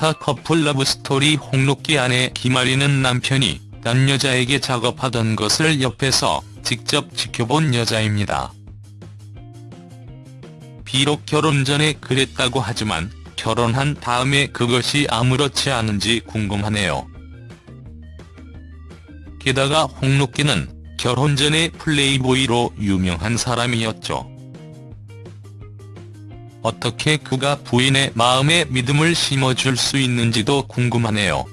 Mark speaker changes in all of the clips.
Speaker 1: 스타 커플 러브스토리 홍록기 아내 김아리는 남편이 딴 여자에게 작업하던 것을 옆에서 직접 지켜본 여자입니다. 비록 결혼 전에 그랬다고 하지만 결혼한 다음에 그것이 아무렇지 않은지 궁금하네요. 게다가 홍록기는 결혼 전에 플레이보이로 유명한 사람이었죠. 어떻게 그가 부인의 마음에 믿음을 심어줄 수 있는지도 궁금하네요.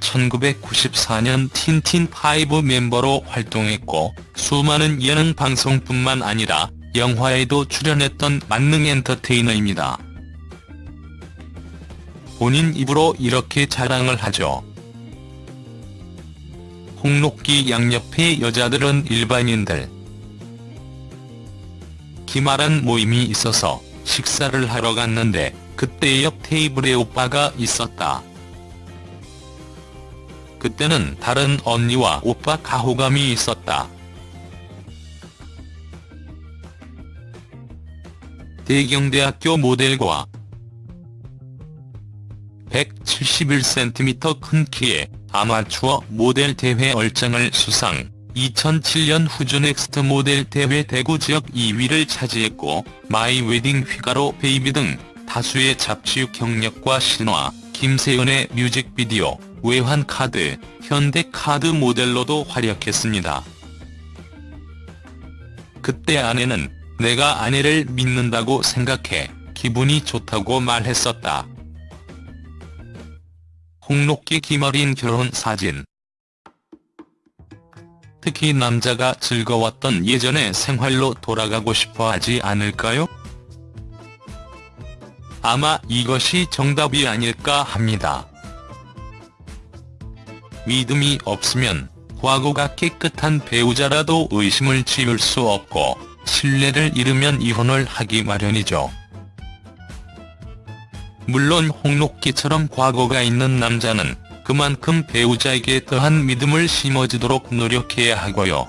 Speaker 1: 1994년 틴틴5 멤버로 활동했고 수많은 예능 방송뿐만 아니라 영화에도 출연했던 만능 엔터테이너입니다. 본인 입으로 이렇게 자랑을 하죠. 홍록기 양옆의 여자들은 일반인들. 기말한 모임이 있어서 식사를 하러 갔는데 그때 옆 테이블에 오빠가 있었다. 그때는 다른 언니와 오빠 가호감이 있었다. 대경대학교 모델과 171cm 큰 키에 아마추어 모델 대회 얼짱을 수상, 2007년 후즈 넥스트 모델 대회 대구 지역 2위를 차지했고 마이 웨딩 휘가로 베이비 등 다수의 잡지 경력과 신화, 김세연의 뮤직비디오, 외환카드, 현대카드 모델로도 활약했습니다. 그때 아내는 내가 아내를 믿는다고 생각해 기분이 좋다고 말했었다. 홍록기 김어린 결혼 사진 특히 남자가 즐거웠던 예전의 생활로 돌아가고 싶어 하지 않을까요? 아마 이것이 정답이 아닐까 합니다. 믿음이 없으면 과거가 깨끗한 배우자라도 의심을 지을 수 없고 신뢰를 잃으면 이혼을 하기 마련이죠. 물론 홍록기처럼 과거가 있는 남자는 그만큼 배우자에게 더한 믿음을 심어주도록 노력해야 하고요.